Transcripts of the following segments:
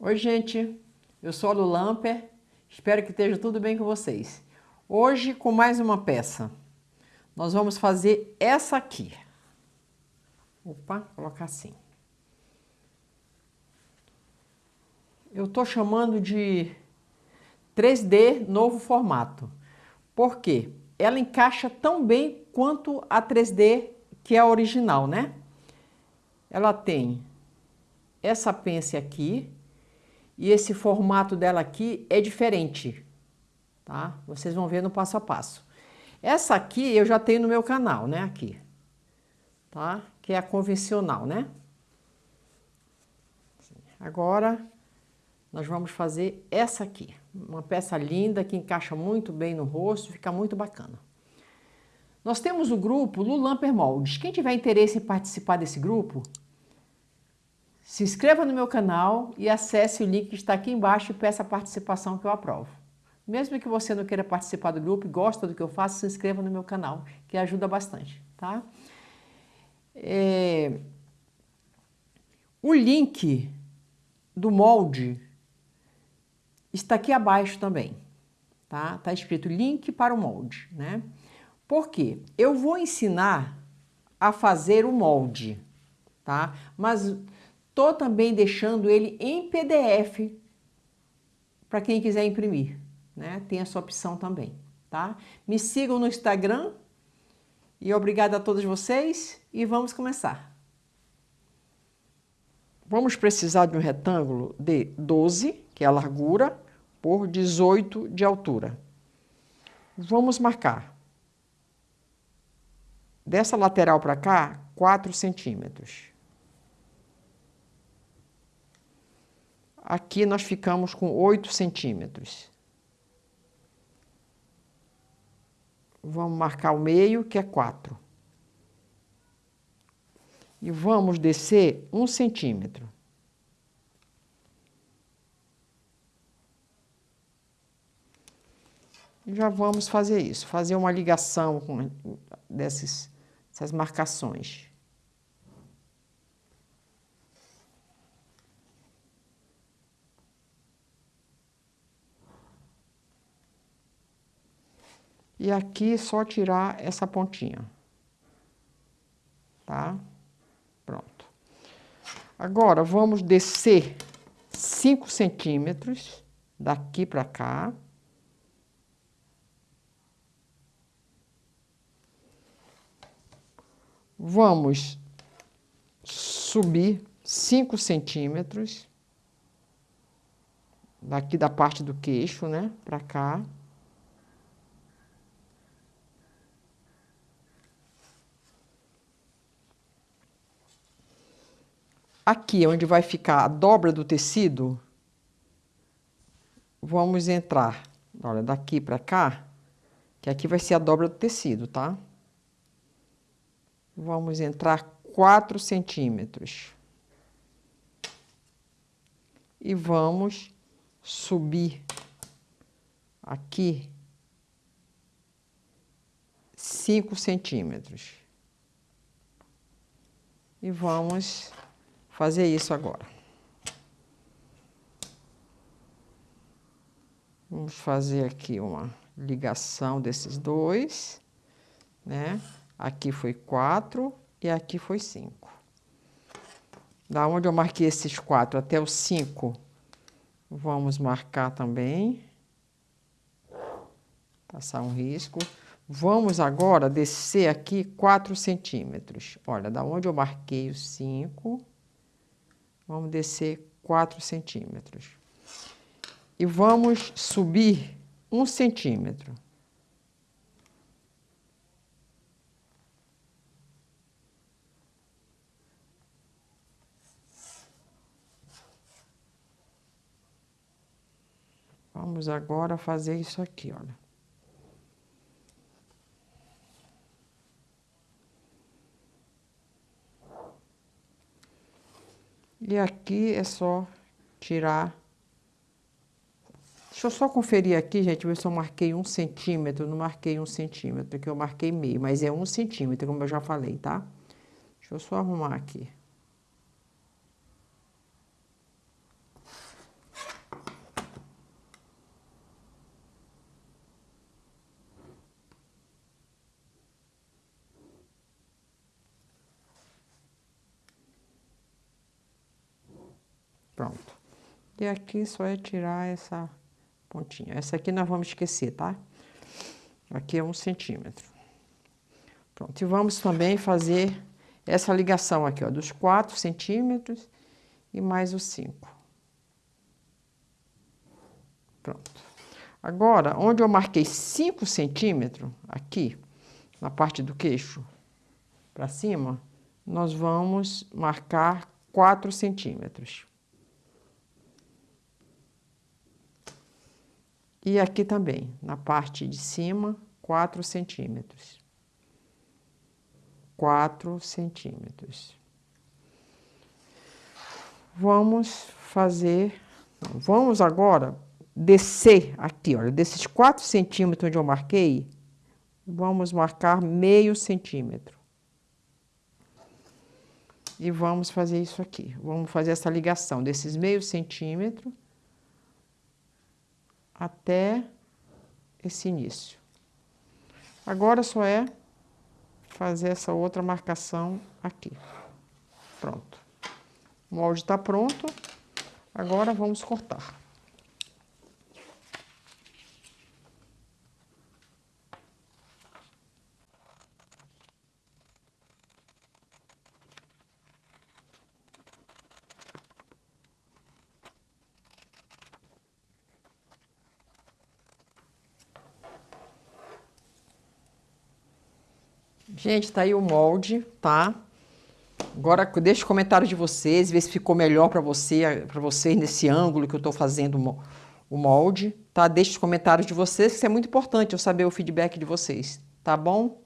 Oi, gente. Eu sou a Lu Lamper. Espero que esteja tudo bem com vocês. Hoje, com mais uma peça. Nós vamos fazer essa aqui. Opa, colocar assim. Eu estou chamando de 3D novo formato. Por quê? Ela encaixa tão bem quanto a 3D que é a original, né? Ela tem essa pence aqui e esse formato dela aqui é diferente, tá? Vocês vão ver no passo a passo. Essa aqui eu já tenho no meu canal, né? Aqui, tá? Que é a convencional, né? Agora, nós vamos fazer essa aqui. Uma peça linda que encaixa muito bem no rosto, fica muito bacana. Nós temos o grupo Lulamper Moldes. Quem tiver interesse em participar desse grupo, se inscreva no meu canal e acesse o link que está aqui embaixo e peça a participação que eu aprovo. Mesmo que você não queira participar do grupo e gosta do que eu faço, se inscreva no meu canal, que ajuda bastante, tá? É... O link do molde está aqui abaixo também, tá? Tá escrito link para o molde, né? Por quê? Eu vou ensinar a fazer o molde, tá? Mas tô também deixando ele em PDF para quem quiser imprimir, né? Tem essa opção também, tá? Me sigam no Instagram e obrigada a todos vocês e vamos começar. Vamos precisar de um retângulo de 12, que é a largura, por 18 de altura. Vamos marcar dessa lateral para cá, 4 centímetros. Aqui nós ficamos com 8 centímetros. Vamos marcar o meio, que é 4. E vamos descer 1 centímetro. Já vamos fazer isso, fazer uma ligação com desses essas marcações. E aqui só tirar essa pontinha. Tá? Pronto. Agora, vamos descer 5 centímetros daqui para cá. Vamos subir 5 centímetros daqui da parte do queixo, né, para cá. Aqui, onde vai ficar a dobra do tecido, vamos entrar, olha, daqui para cá, que aqui vai ser a dobra do tecido, tá? Vamos entrar 4 centímetros. E vamos subir aqui 5 centímetros. E vamos fazer isso agora. Vamos fazer aqui uma ligação desses dois, né? Aqui foi 4 e aqui foi 5. Da onde eu marquei esses 4 até o 5, vamos marcar também. Passar um risco. Vamos agora descer aqui 4 centímetros. Olha, da onde eu marquei o 5, vamos descer 4 centímetros. E vamos subir 1 centímetro. Vamos agora fazer isso aqui, olha. E aqui é só tirar... Deixa eu só conferir aqui, gente, ver se eu marquei um centímetro. Não marquei um centímetro, que eu marquei meio, mas é um centímetro, como eu já falei, tá? Deixa eu só arrumar aqui. Pronto. E aqui só é tirar essa pontinha. Essa aqui nós vamos esquecer, tá? Aqui é um centímetro. Pronto. E vamos também fazer essa ligação aqui, ó, dos 4 centímetros e mais os 5. Pronto. Agora, onde eu marquei 5 centímetros, aqui, na parte do queixo, para cima, nós vamos marcar 4 centímetros. E aqui também, na parte de cima, 4 centímetros. 4 centímetros. Vamos fazer... Vamos agora descer aqui, olha, desses 4 centímetros onde eu marquei, vamos marcar meio centímetro. E vamos fazer isso aqui. Vamos fazer essa ligação desses meio centímetro até esse início. Agora só é fazer essa outra marcação aqui. Pronto. O molde está pronto. Agora vamos cortar. Gente, tá aí o molde, tá? Agora deixa o comentário de vocês, ver se ficou melhor para você, para vocês nesse ângulo que eu estou fazendo o molde, tá? Deixa os comentários de vocês, que isso é muito importante eu saber o feedback de vocês, tá bom?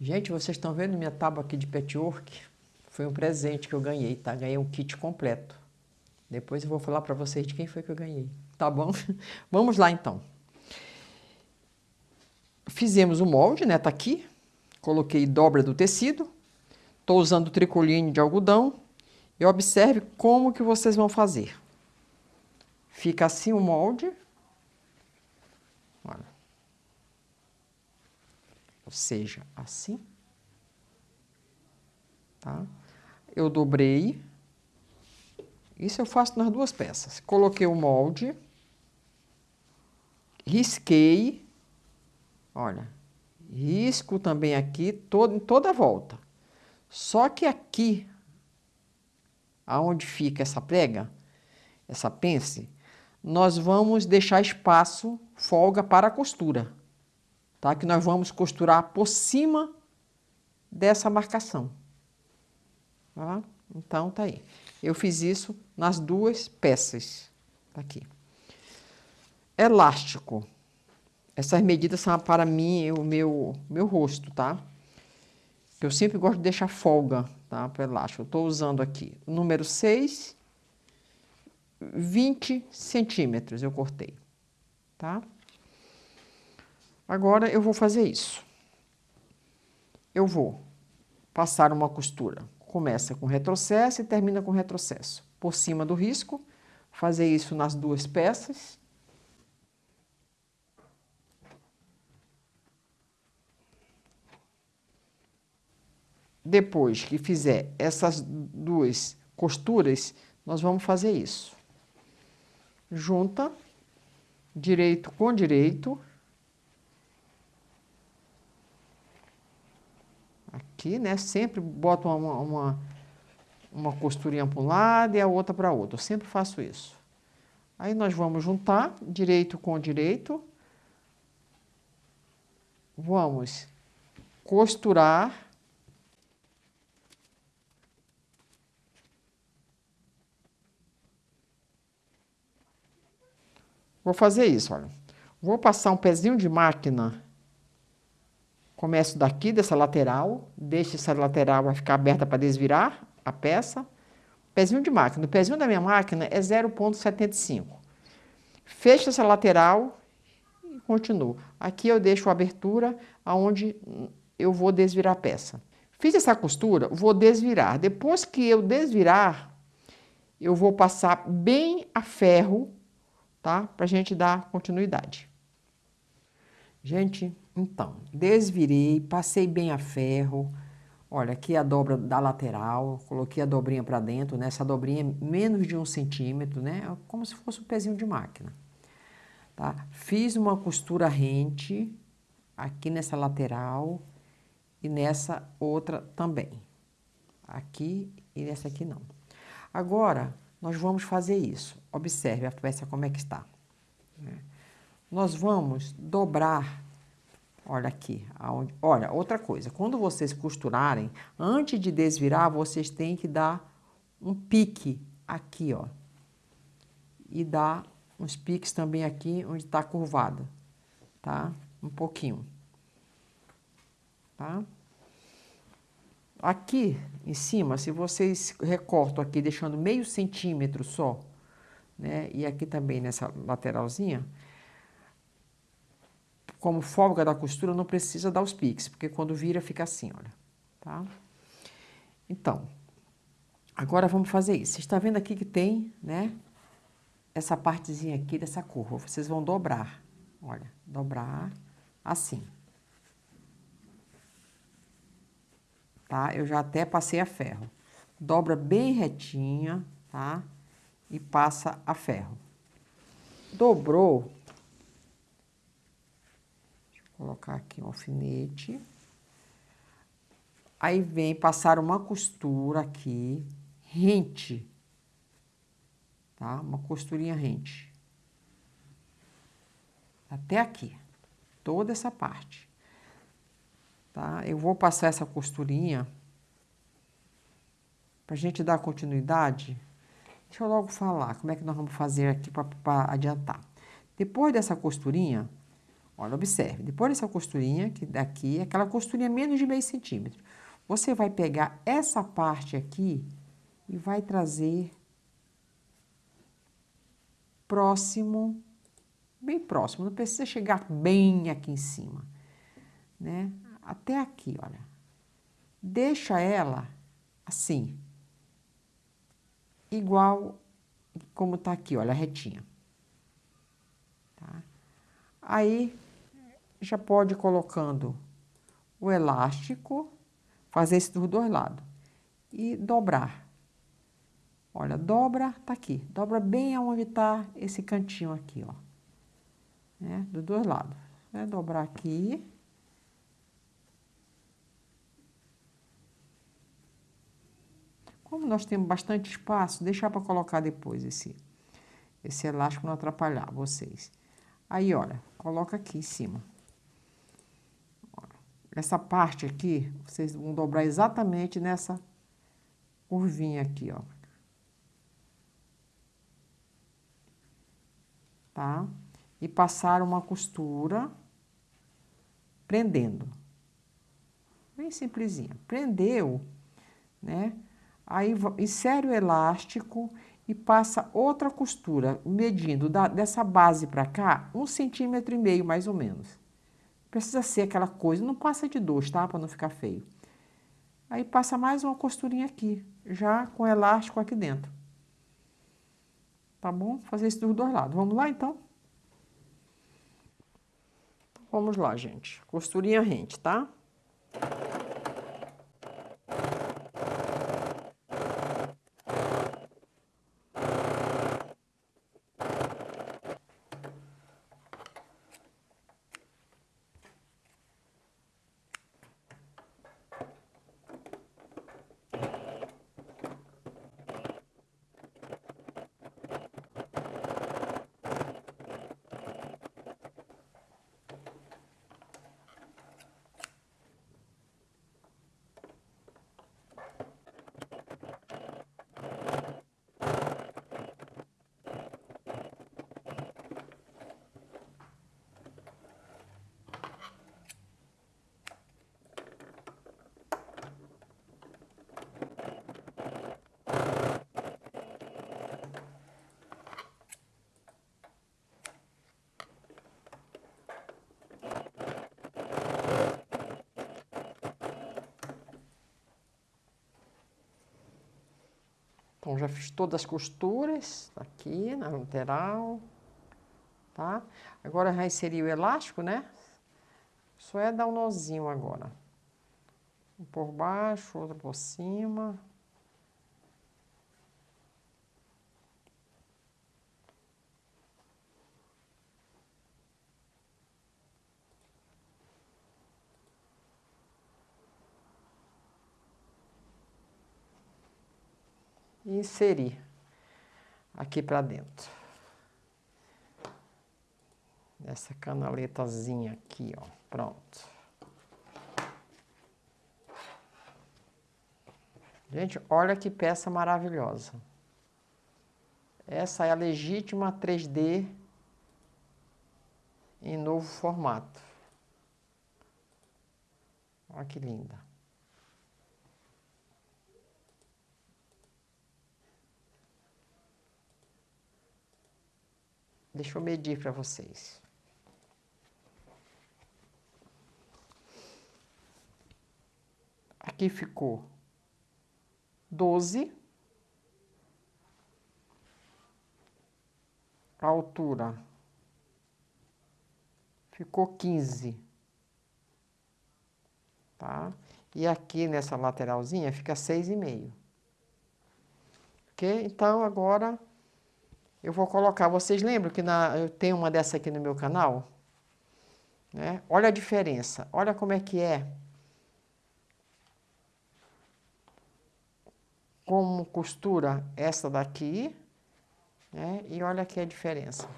Gente, vocês estão vendo minha tábua aqui de patchwork? Foi um presente que eu ganhei, tá? Ganhei um kit completo. Depois eu vou falar para vocês de quem foi que eu ganhei, tá bom? Vamos lá então. Fizemos o molde, né? Tá aqui. Coloquei dobra do tecido. Estou usando tricoline de algodão. E observe como que vocês vão fazer. Fica assim o molde. Olha. Ou seja, assim. Tá? Eu dobrei. Isso eu faço nas duas peças. Coloquei o molde. Risquei Olha, risco também aqui todo, em toda a volta. Só que aqui, aonde fica essa prega, essa pence, nós vamos deixar espaço, folga para a costura. Tá? Que nós vamos costurar por cima dessa marcação. Tá? Então, tá aí. Eu fiz isso nas duas peças. Tá aqui. Elástico. Essas medidas são para mim, o meu, meu rosto, tá? Eu sempre gosto de deixar folga, tá? Para elástico. Eu estou usando aqui o número 6, 20 centímetros eu cortei, tá? Agora eu vou fazer isso. Eu vou passar uma costura. Começa com retrocesso e termina com retrocesso. Por cima do risco, fazer isso nas duas peças. Depois que fizer essas duas costuras, nós vamos fazer isso. Junta, direito com direito. Aqui, né? Sempre boto uma, uma, uma costurinha para um lado e a outra para outra. Eu sempre faço isso. Aí nós vamos juntar direito com direito. Vamos costurar Vou fazer isso, olha. Vou passar um pezinho de máquina. Começo daqui, dessa lateral. Deixo essa lateral vai ficar aberta para desvirar a peça. Pezinho de máquina. O pezinho da minha máquina é 0,75. Fecho essa lateral e continuo. Aqui eu deixo a abertura aonde eu vou desvirar a peça. Fiz essa costura, vou desvirar. Depois que eu desvirar, eu vou passar bem a ferro tá? Para a gente dar continuidade. Gente, então, desvirei, passei bem a ferro. Olha, aqui a dobra da lateral, coloquei a dobrinha para dentro, né? Essa dobrinha é menos de um centímetro, né? É como se fosse um pezinho de máquina, tá? Fiz uma costura rente aqui nessa lateral e nessa outra também. Aqui e nessa aqui não. Agora, nós vamos fazer isso. Observe a peça como é que está. Né? Nós vamos dobrar, olha aqui, aonde, olha, outra coisa, quando vocês costurarem, antes de desvirar, vocês têm que dar um pique aqui, ó. E dar uns piques também aqui, onde está curvado, tá? Um pouquinho, tá? Aqui em cima, se vocês recortam aqui, deixando meio centímetro só, né? E aqui também nessa lateralzinha, como folga da costura, não precisa dar os piques, porque quando vira fica assim, olha, tá? Então, agora vamos fazer isso. Você está vendo aqui que tem, né? Essa partezinha aqui dessa curva. Vocês vão dobrar, olha, dobrar assim. Tá? Eu já até passei a ferro. Dobra bem retinha, tá? E passa a ferro. Dobrou. Deixa eu colocar aqui um alfinete. Aí vem passar uma costura aqui, rente, tá? Uma costurinha rente. Até aqui, toda essa parte tá? Eu vou passar essa costurinha para a gente dar continuidade. Deixa eu logo falar como é que nós vamos fazer aqui para adiantar. Depois dessa costurinha, olha, observe, depois dessa costurinha, que daqui, aquela costurinha menos de meio centímetro, você vai pegar essa parte aqui e vai trazer próximo, bem próximo, não precisa chegar bem aqui em cima, né? Até aqui, olha. Deixa ela assim, igual como tá aqui, olha, retinha. Tá? Aí, já pode ir colocando o elástico, fazer isso dos dois lados. E dobrar. Olha, dobra, tá aqui. Dobra bem aonde tá esse cantinho aqui, ó. Né? Dos dois lados. Vai dobrar aqui. Como nós temos bastante espaço, deixar para colocar depois esse, esse elástico não atrapalhar vocês. Aí, olha, coloca aqui em cima. Essa parte aqui, vocês vão dobrar exatamente nessa curvinha aqui, ó. Tá? E passar uma costura prendendo. Bem simplesinha. Prendeu, né? Aí insere o elástico e passa outra costura, medindo da, dessa base para cá, um centímetro e meio mais ou menos. Precisa ser aquela coisa, não passa de dois, tá? Para não ficar feio. Aí passa mais uma costurinha aqui, já com elástico aqui dentro. Tá bom? Fazer isso dos dois lados. Vamos lá, então? Vamos lá, gente. Costurinha rente, tá? Então, já fiz todas as costuras aqui na lateral, tá? Agora já inseri o elástico, né? Só é dar um nozinho agora. Um por baixo, outro por cima. E inserir aqui para dentro. Nessa canaletazinha aqui, ó. Pronto. Gente, olha que peça maravilhosa. Essa é a legítima 3D em novo formato. Olha que linda. Deixa eu medir para vocês. Aqui ficou 12. A altura ficou 15. Tá? E aqui nessa lateralzinha fica 6,5. Ok? Então agora eu vou colocar. Vocês lembram que na, eu tenho uma dessa aqui no meu canal? Né? Olha a diferença. Olha como é que é como costura essa daqui, né? E olha aqui a diferença.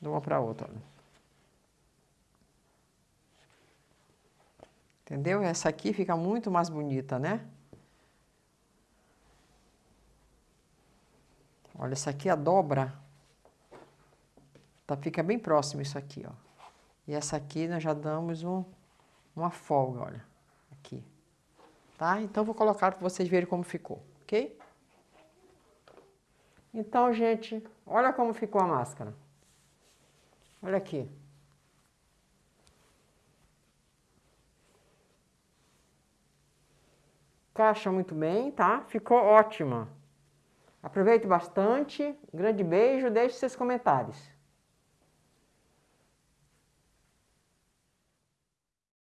De uma para outra, olha. Entendeu? Essa aqui fica muito mais bonita, né? Olha, essa aqui a dobra. Tá, fica bem próximo isso aqui, ó. E essa aqui nós já damos um, uma folga, olha. Aqui tá? Então, vou colocar para vocês verem como ficou, ok? Então, gente, olha como ficou a máscara. Olha aqui. Caixa muito bem, tá? Ficou ótima. Aproveite bastante. grande beijo, deixe seus comentários.